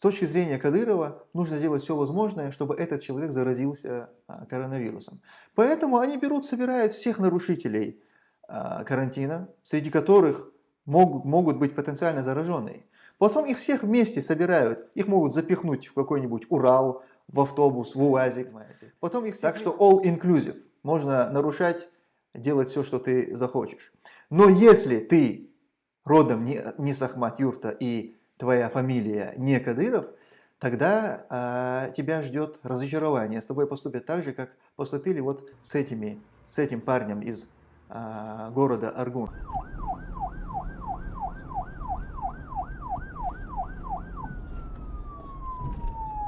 С точки зрения Кадырова нужно сделать все возможное, чтобы этот человек заразился а, коронавирусом. Поэтому они берут, собирают всех нарушителей а, карантина, среди которых могут, могут быть потенциально зараженные. Потом их всех вместе собирают, их могут запихнуть в какой-нибудь Урал, в автобус, в УАЗик. Потом их так что all inclusive. Можно нарушать, делать все, что ты захочешь. Но если ты родом не, не с Ахмат-Юрта и твоя фамилия не Кадыров, тогда э, тебя ждет разочарование. С тобой поступят так же, как поступили вот с, этими, с этим парнем из э, города Аргун.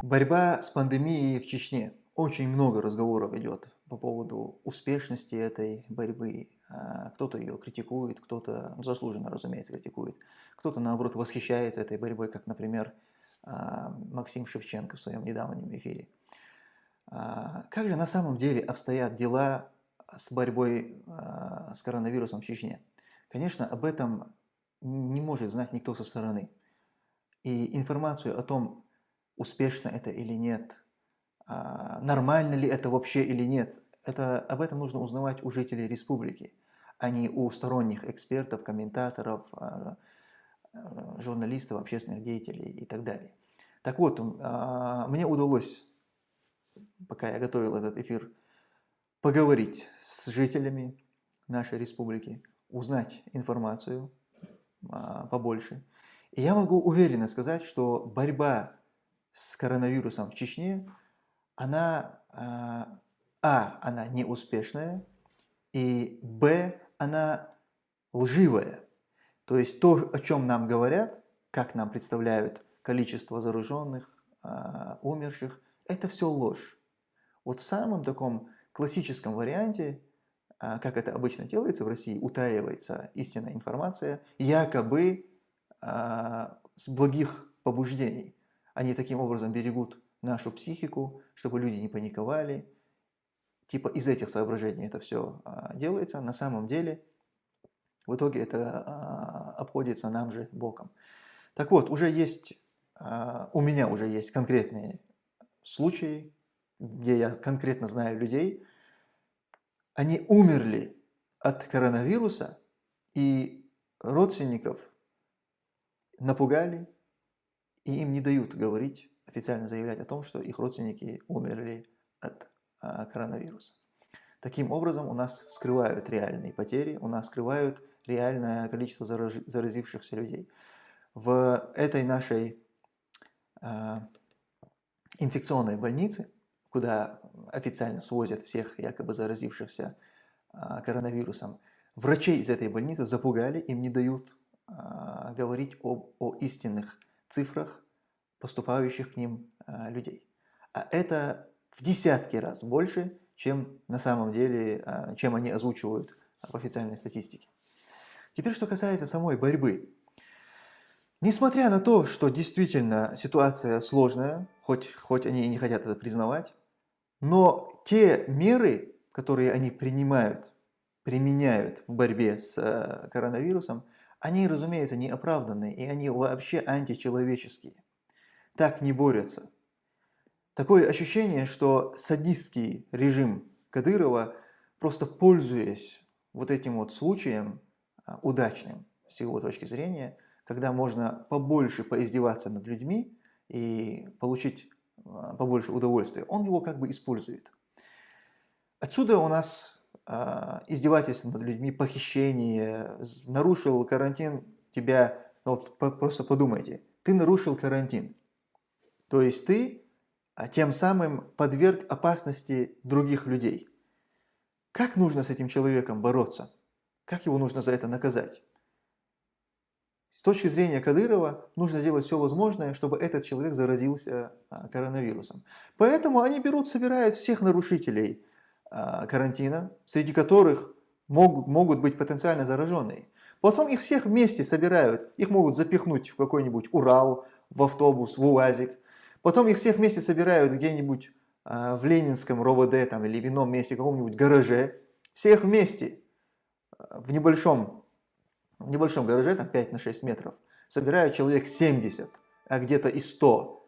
Борьба с пандемией в Чечне. Очень много разговоров идет по поводу успешности этой борьбы. А, кто-то ее критикует, кто-то ну, заслуженно, разумеется, критикует. Кто-то, наоборот, восхищается этой борьбой, как, например, а, Максим Шевченко в своем недавнем эфире. А, как же на самом деле обстоят дела с борьбой с коронавирусом в Чечне? Конечно, об этом не может знать никто со стороны. И информацию о том, успешно это или нет, нормально ли это вообще или нет. Это, об этом нужно узнавать у жителей республики, а не у сторонних экспертов, комментаторов, а, а, журналистов, общественных деятелей и так далее. Так вот, мне удалось, пока я готовил этот эфир, поговорить с жителями нашей республики, узнать информацию побольше. И я могу уверенно сказать, что борьба с коронавирусом в Чечне, она, а, а, она неуспешная, и, б, она лживая. То есть то, о чем нам говорят, как нам представляют количество зараженных, а, умерших, это все ложь. Вот в самом таком классическом варианте, а, как это обычно делается в России, утаивается истинная информация, якобы а, с благих побуждений. Они таким образом берегут нашу психику, чтобы люди не паниковали. Типа из этих соображений это все а, делается. На самом деле в итоге это а, обходится нам же боком. Так вот, уже есть, а, у меня уже есть конкретные случаи, где я конкретно знаю людей, они умерли от коронавируса, и родственников напугали, и им не дают говорить, официально заявлять о том, что их родственники умерли от коронавируса. Таким образом, у нас скрывают реальные потери, у нас скрывают реальное количество заразившихся людей. В этой нашей э, инфекционной больнице, куда официально свозят всех якобы заразившихся э, коронавирусом, врачей из этой больницы запугали, им не дают э, говорить об, о истинных цифрах поступающих к ним а, людей. А это в десятки раз больше, чем на самом деле, а, чем они озвучивают в официальной статистике. Теперь, что касается самой борьбы. Несмотря на то, что действительно ситуация сложная, хоть, хоть они и не хотят это признавать, но те меры, которые они принимают, применяют в борьбе с а, коронавирусом, они, разумеется, не оправданы, и они вообще античеловеческие. Так не борются. Такое ощущение, что садистский режим Кадырова, просто пользуясь вот этим вот случаем, а, удачным с его точки зрения, когда можно побольше поиздеваться над людьми и получить а, побольше удовольствия, он его как бы использует. Отсюда у нас а, издевательство над людьми, похищение, нарушил карантин, тебя, ну, вот просто подумайте, ты нарушил карантин, то есть ты а, тем самым подверг опасности других людей. Как нужно с этим человеком бороться? Как его нужно за это наказать? С точки зрения Кадырова нужно сделать все возможное, чтобы этот человек заразился а, коронавирусом. Поэтому они берут, собирают всех нарушителей а, карантина, среди которых могут, могут быть потенциально зараженные. Потом их всех вместе собирают, их могут запихнуть в какой-нибудь Урал, в автобус, в УАЗик. Потом их всех вместе собирают где-нибудь э, в Ленинском РОВД там, или в ином месте, каком-нибудь гараже. Всех вместе в небольшом, в небольшом гараже, там 5 на 6 метров, собирают человек 70, а где-то и 100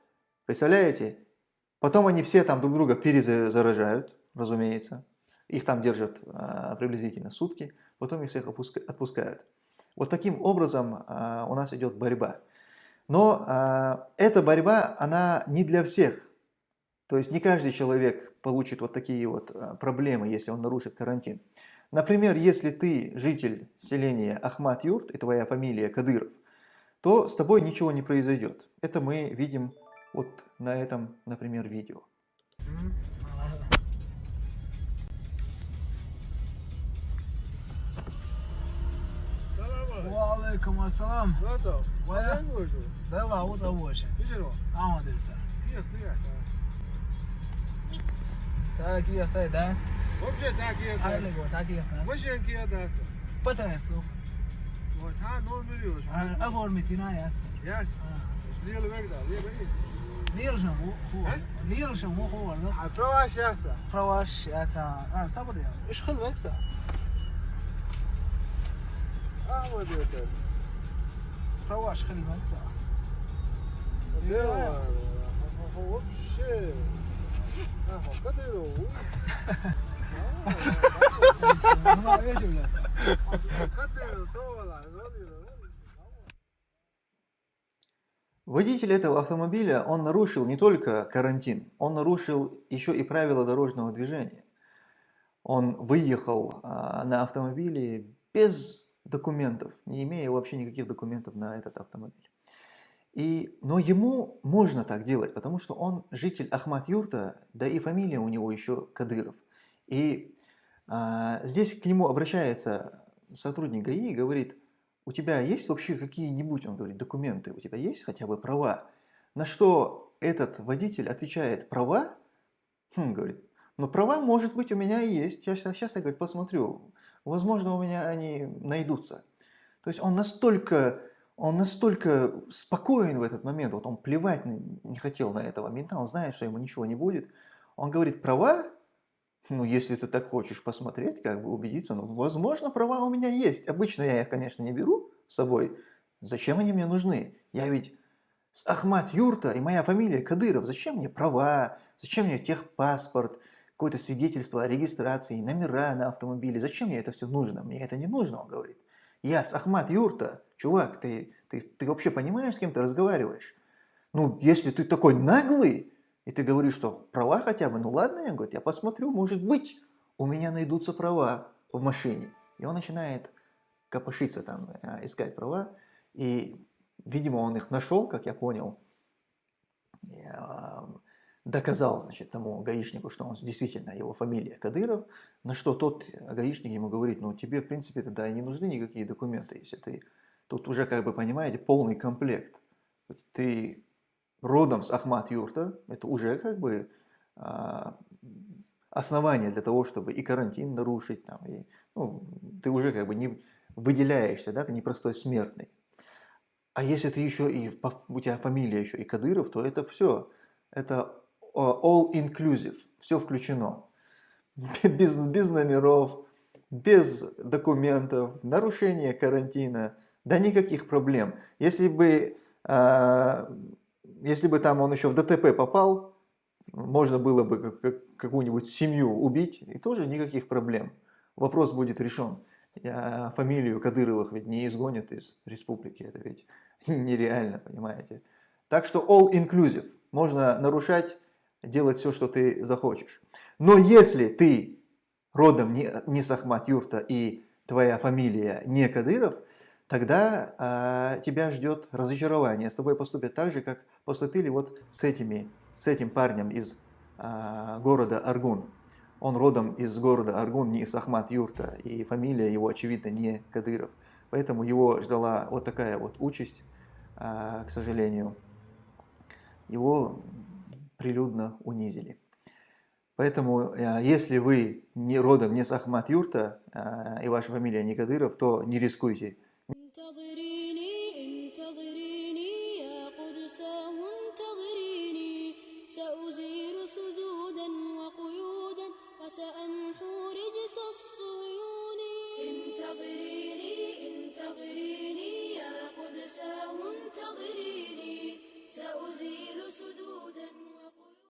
Представляете? Потом они все там друг друга перезаражают, разумеется. Их там держат а, приблизительно сутки, потом их всех отпускают. Вот таким образом а, у нас идет борьба. Но а, эта борьба, она не для всех. То есть не каждый человек получит вот такие вот а, проблемы, если он нарушит карантин. Например, если ты житель селения Ахмат-Юрт и твоя фамилия Кадыров, то с тобой ничего не произойдет. Это мы видим вот на этом, например, видео. وعليكم السلام. ويا وين؟ وجهه؟ دابا هو تهوش شنو؟ آه درت كيف طلعت؟ تعال كيف فايدات ومشي تعال كيف تعال لقوا تعال كيف وش كيف ذاك؟ بتنسو وتعال نور مليون أفور 200 يات إيش ليه اللي بقدر ليه بعيد؟ لير شنو؟ هو؟ لير شنو؟ هو برواش ياسا فواش ياتا آه صبر يا. إيش خل بكسا А вот это. Права Водитель этого автомобиля, он нарушил не только карантин, он нарушил еще и правила дорожного движения. Он выехал а, на автомобиле без документов, не имея вообще никаких документов на этот автомобиль. И, но ему можно так делать, потому что он житель Ахмат-Юрта, да и фамилия у него еще Кадыров. И а, здесь к нему обращается сотрудник ГАИ и говорит, у тебя есть вообще какие-нибудь, он говорит, документы, у тебя есть хотя бы права? На что этот водитель отвечает, права? Хм, говорит, ну права, может быть, у меня и есть. Я сейчас я говорит, посмотрю, возможно, у меня они найдутся. То есть он настолько, он настолько спокоен в этот момент, вот он плевать не хотел на этого мента, он знает, что ему ничего не будет. Он говорит, права, ну, если ты так хочешь посмотреть, как бы убедиться, ну, возможно, права у меня есть. Обычно я их, конечно, не беру с собой. Зачем они мне нужны? Я ведь с Ахмат Юрта и моя фамилия Кадыров. Зачем мне права? Зачем мне техпаспорт? Какое-то свидетельство о регистрации, номера на автомобиле. Зачем мне это все нужно? Мне это не нужно, он говорит. Я с Ахмат Юрта. Чувак, ты, ты, ты вообще понимаешь, с кем ты разговариваешь? Ну, если ты такой наглый, и ты говоришь, что права хотя бы, ну ладно, я говорю, я посмотрю, может быть, у меня найдутся права в машине. И он начинает копошиться там, э, искать права, и, видимо, он их нашел, как я понял, и, доказал, значит, тому гаишнику, что он действительно, его фамилия Кадыров, на что тот гаишник ему говорит, ну тебе, в принципе, тогда и не нужны никакие документы, если ты, тут уже, как бы, понимаете, полный комплект. Ты родом с Ахмат Юрта, это уже как бы а, основание для того, чтобы и карантин нарушить, там, и, ну, ты уже как бы не выделяешься, да, ты не простой смертный. А если ты еще и, у тебя фамилия еще и Кадыров, то это все, это all inclusive, все включено. Без, без номеров, без документов, нарушение карантина, да никаких проблем. Если бы а, если бы там он еще в ДТП попал, можно было бы какую-нибудь семью убить, и тоже никаких проблем. Вопрос будет решен. Я фамилию Кадыровых ведь не изгонят из республики, это ведь нереально, понимаете. Так что all inclusive, можно нарушать, делать все, что ты захочешь. Но если ты родом не, не с Ахмат Юрта и твоя фамилия не Кадыров, тогда э, тебя ждет разочарование. С тобой поступят так же, как поступили вот с, этими, с этим парнем из э, города Аргун. Он родом из города Аргун, не из Юрта, и фамилия его, очевидно, не Кадыров. Поэтому его ждала вот такая вот участь, э, к сожалению. Его прилюдно унизили. Поэтому, если вы не родом не с Ахмат Юрта, и ваша фамилия не то не рискуйте